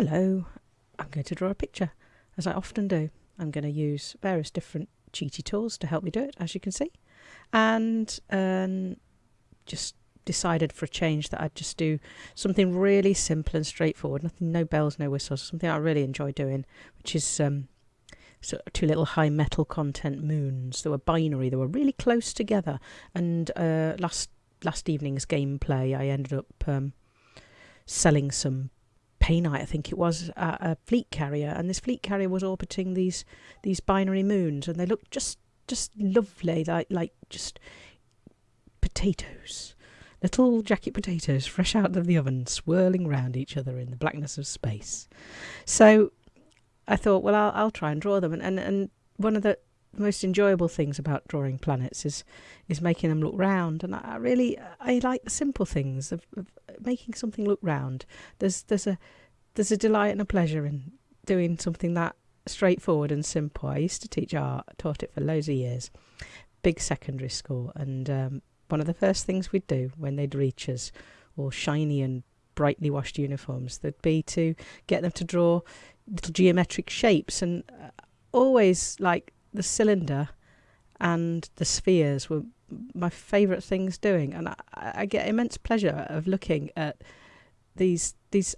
hello, I'm going to draw a picture, as I often do. I'm going to use various different cheaty tools to help me do it, as you can see. And um, just decided for a change that I'd just do something really simple and straightforward, nothing, no bells, no whistles, something I really enjoy doing, which is um, so two little high metal content moons. They were binary, they were really close together. And uh, last last evening's gameplay, I ended up um, selling some I think it was, at a fleet carrier, and this fleet carrier was orbiting these these binary moons, and they looked just just lovely, like like just potatoes, little jacket potatoes, fresh out of the oven, swirling round each other in the blackness of space. So I thought, well, I'll, I'll try and draw them, and, and and one of the most enjoyable things about drawing planets is is making them look round and I really I like the simple things of, of making something look round there's there's a there's a delight and a pleasure in doing something that straightforward and simple. I used to teach art taught it for loads of years big secondary school and um, one of the first things we'd do when they'd reach us all shiny and brightly washed uniforms. Would be to get them to draw little geometric shapes and uh, always like the cylinder and the spheres were my favourite things doing, and I, I, get immense pleasure of looking at these these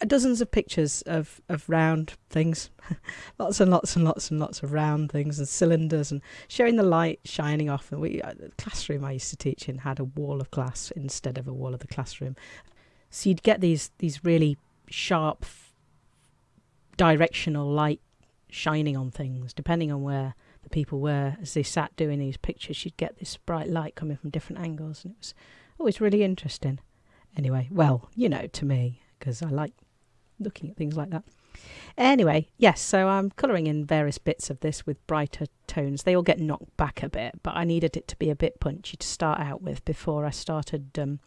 dozens of pictures of of round things, lots and lots and lots and lots of round things and cylinders, and showing the light shining off. And we uh, the classroom I used to teach in had a wall of glass instead of a wall of the classroom, so you'd get these these really sharp directional light shining on things, depending on where the people were as they sat doing these pictures. You'd get this bright light coming from different angles, and it was always really interesting. Anyway, well, you know, to me, because I like looking at things like that. Anyway, yes, so I'm colouring in various bits of this with brighter tones. They all get knocked back a bit, but I needed it to be a bit punchy to start out with before I started um,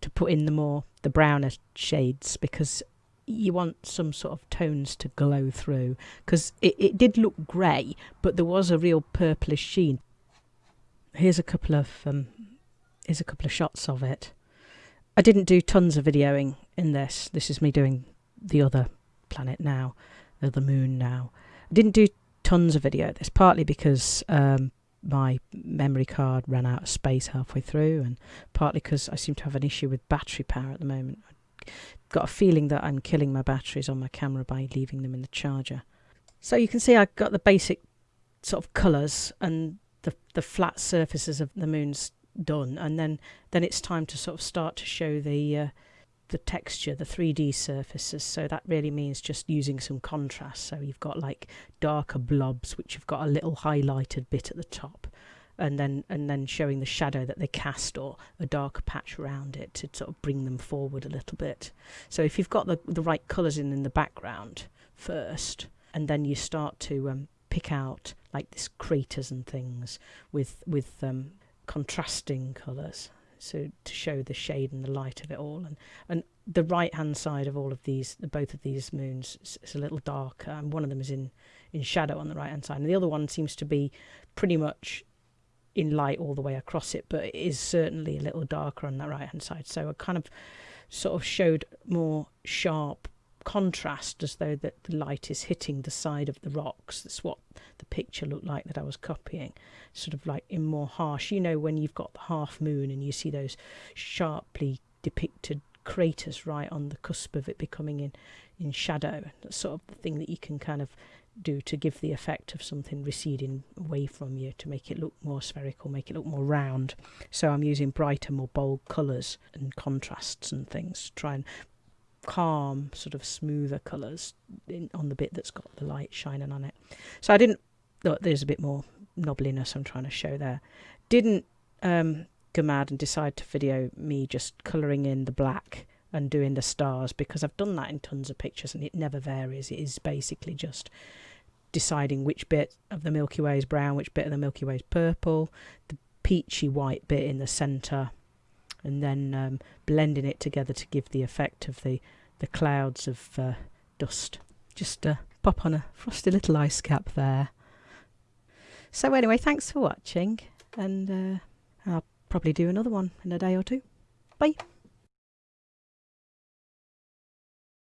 to put in the more the browner shades because you want some sort of tones to glow through because it, it did look grey but there was a real purplish sheen here's a couple of um, here's a couple of shots of it i didn't do tons of videoing in this this is me doing the other planet now the other moon now i didn't do tons of video at this partly because um, my memory card ran out of space halfway through and partly because i seem to have an issue with battery power at the moment I got a feeling that I'm killing my batteries on my camera by leaving them in the charger. So you can see I've got the basic sort of colours and the the flat surfaces of the moon's done and then then it's time to sort of start to show the uh, the texture the 3d surfaces so that really means just using some contrast so you've got like darker blobs which you've got a little highlighted bit at the top and then and then showing the shadow that they cast or a darker patch around it to sort of bring them forward a little bit. So if you've got the the right colours in in the background first, and then you start to um, pick out like this craters and things with with um, contrasting colours so to show the shade and the light of it all and and the right hand side of all of these both of these moons is a little darker and one of them is in in shadow on the right hand side and the other one seems to be pretty much in light all the way across it, but it is certainly a little darker on that right hand side. So I kind of sort of showed more sharp contrast as though that the light is hitting the side of the rocks. That's what the picture looked like that I was copying, sort of like in more harsh. You know, when you've got the half moon and you see those sharply depicted craters right on the cusp of it becoming in in shadow. That's sort of the thing that you can kind of do to give the effect of something receding away from you to make it look more spherical, make it look more round. So I'm using brighter, more bold colours and contrasts and things to try and calm, sort of smoother colours on the bit that's got the light shining on it. So I didn't, look, there's a bit more knobbliness I'm trying to show there. Didn't um, go mad and decide to video me just colouring in the black and doing the stars because I've done that in tons of pictures and it never varies. It is basically just deciding which bit of the Milky Way is brown, which bit of the Milky Way is purple, the peachy white bit in the centre, and then um, blending it together to give the effect of the, the clouds of uh, dust. Just uh, pop on a frosty little ice cap there. So anyway, thanks for watching, and uh, I'll probably do another one in a day or two. Bye.